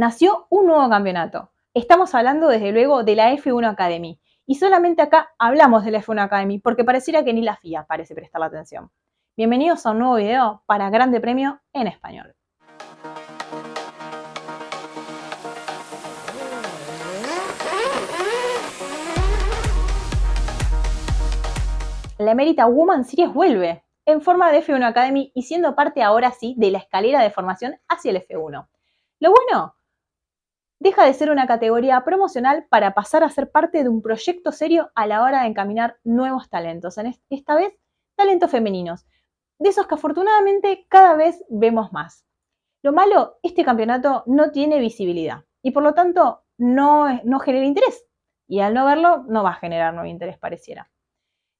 nació un nuevo campeonato. Estamos hablando desde luego de la F1 Academy. Y solamente acá hablamos de la F1 Academy porque pareciera que ni la FIA parece prestar la atención. Bienvenidos a un nuevo video para Grande Premio en español. La emérita Woman Series vuelve en forma de F1 Academy y siendo parte ahora sí de la escalera de formación hacia el F1. Lo bueno deja de ser una categoría promocional para pasar a ser parte de un proyecto serio a la hora de encaminar nuevos talentos, en esta vez talentos femeninos, de esos que afortunadamente cada vez vemos más. Lo malo, este campeonato no tiene visibilidad y por lo tanto no, no genera interés. Y al no verlo, no va a generar nuevo interés, pareciera.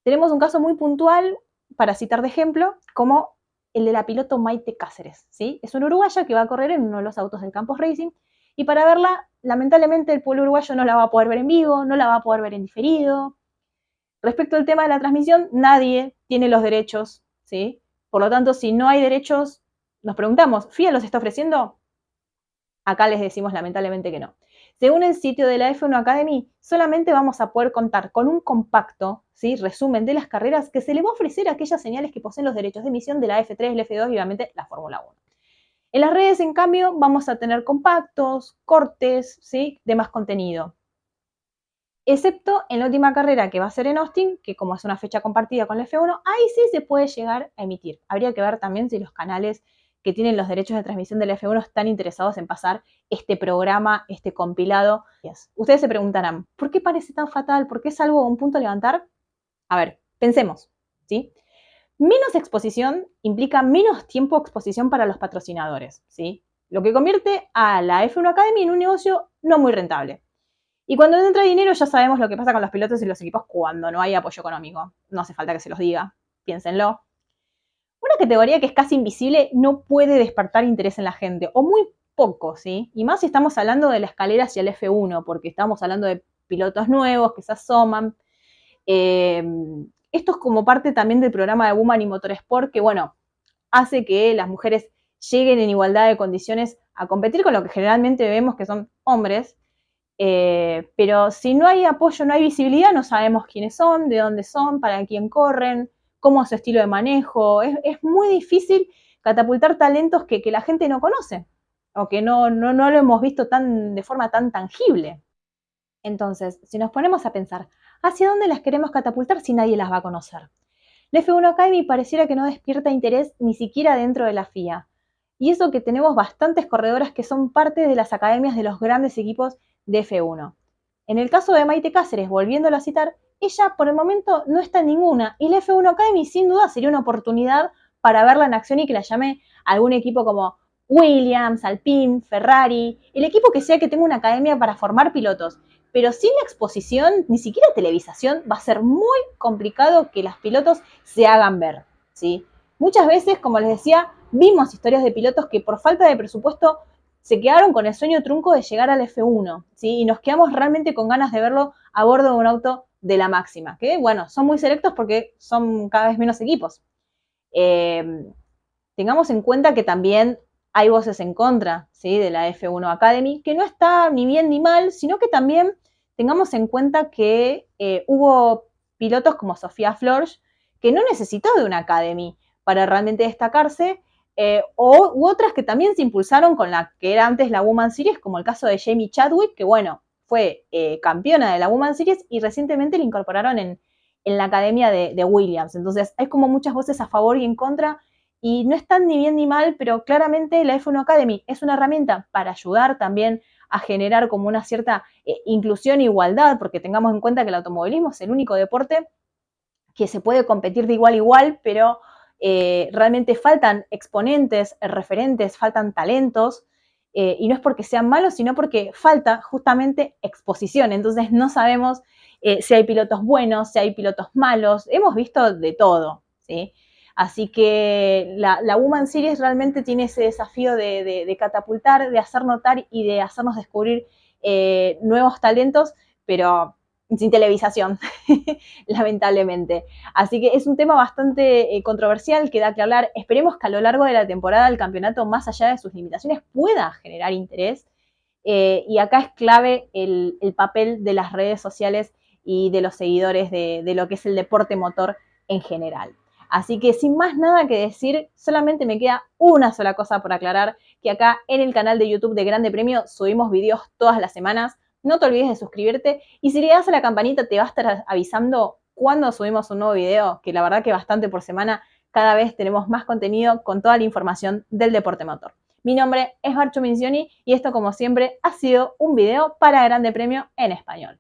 Tenemos un caso muy puntual, para citar de ejemplo, como el de la piloto Maite Cáceres. ¿sí? Es una uruguaya que va a correr en uno de los autos del Campos Racing y para verla, lamentablemente, el pueblo uruguayo no la va a poder ver en vivo, no la va a poder ver en diferido. Respecto al tema de la transmisión, nadie tiene los derechos, ¿sí? Por lo tanto, si no hay derechos, nos preguntamos, ¿FIA los está ofreciendo? Acá les decimos lamentablemente que no. Según el sitio de la F1 Academy, solamente vamos a poder contar con un compacto, ¿sí? resumen de las carreras que se le va a ofrecer a aquellas señales que poseen los derechos de emisión de la F3, la F2 y obviamente la Fórmula 1. En las redes, en cambio, vamos a tener compactos, cortes, ¿sí? de más contenido. Excepto en la última carrera que va a ser en Austin, que como es una fecha compartida con la F1, ahí sí se puede llegar a emitir. Habría que ver también si los canales que tienen los derechos de transmisión de la F1 están interesados en pasar este programa, este compilado. Ustedes se preguntarán, ¿por qué parece tan fatal? ¿Por qué es algo, un punto a levantar? A ver, pensemos, ¿sí? Menos exposición implica menos tiempo de exposición para los patrocinadores, ¿sí? Lo que convierte a la F1 Academy en un negocio no muy rentable. Y cuando entra dinero ya sabemos lo que pasa con los pilotos y los equipos cuando no hay apoyo económico. No hace falta que se los diga, piénsenlo. Una categoría que es casi invisible no puede despertar interés en la gente, o muy poco, ¿sí? Y más si estamos hablando de la escalera hacia el F1, porque estamos hablando de pilotos nuevos que se asoman. Eh, esto es como parte también del programa de Woman y Motorsport, que bueno, hace que las mujeres lleguen en igualdad de condiciones a competir con lo que generalmente vemos que son hombres. Eh, pero si no hay apoyo, no hay visibilidad, no sabemos quiénes son, de dónde son, para quién corren, cómo es su estilo de manejo. Es, muy difícil catapultar talentos que, la gente no conoce o que no, no, no lo hemos visto tan, de forma tan tangible. Entonces, si nos ponemos a pensar, ¿hacia dónde las queremos catapultar si nadie las va a conocer? La F1 Academy pareciera que no despierta interés ni siquiera dentro de la FIA. Y eso que tenemos bastantes corredoras que son parte de las academias de los grandes equipos de F1. En el caso de Maite Cáceres, volviéndolo a citar, ella por el momento no está en ninguna. Y la F1 Academy sin duda sería una oportunidad para verla en acción y que la llame algún equipo como Williams, Alpine, Ferrari, el equipo que sea que tenga una academia para formar pilotos pero sin la exposición, ni siquiera televisación, va a ser muy complicado que los pilotos se hagan ver, ¿sí? Muchas veces, como les decía, vimos historias de pilotos que por falta de presupuesto se quedaron con el sueño trunco de llegar al F1, ¿sí? Y nos quedamos realmente con ganas de verlo a bordo de un auto de la máxima, que bueno, son muy selectos porque son cada vez menos equipos. Eh, tengamos en cuenta que también hay voces en contra ¿sí? de la F1 Academy, que no está ni bien ni mal, sino que también tengamos en cuenta que eh, hubo pilotos como Sofía Flores que no necesitó de una Academy para realmente destacarse, eh, o, otras que también se impulsaron con la que era antes la Woman Series, como el caso de Jamie Chadwick, que bueno, fue eh, campeona de la Woman Series y recientemente la incorporaron en, la academia de, de Williams. Entonces hay como muchas voces a favor y en contra y no están ni bien ni mal, pero claramente la F1 Academy es una herramienta para ayudar también a generar como una cierta eh, inclusión e igualdad, porque tengamos en cuenta que el automovilismo es el único deporte que se puede competir de igual a igual, pero eh, realmente faltan exponentes, referentes, faltan talentos, eh, y no es porque sean malos, sino porque falta justamente exposición. Entonces no sabemos si hay pilotos buenos, si hay pilotos malos, hemos visto de todo, ¿sí? Así que la, Woman Series realmente tiene ese desafío de, catapultar, de hacer notar y de hacernos descubrir eh, nuevos talentos, pero sin televisación, lamentablemente. Así que es un tema bastante eh, controversial que da que hablar. Esperemos que a lo largo de la temporada el campeonato, más allá de sus limitaciones, pueda generar interés. Eh, y acá es clave el, papel de las redes sociales y de los seguidores de lo que es el deporte motor en general. Así que sin más nada que decir, solamente me queda una sola cosa por aclarar, que acá en el canal de YouTube de Grande Premio subimos videos todas las semanas. No te olvides de suscribirte y si le das a la campanita te va a estar avisando cuando subimos un nuevo video, que la verdad que bastante por semana, cada vez tenemos más contenido con toda la información del deporte motor. Mi nombre es Marcho Mincioni y esto como siempre ha sido un video para Grande Premio en español.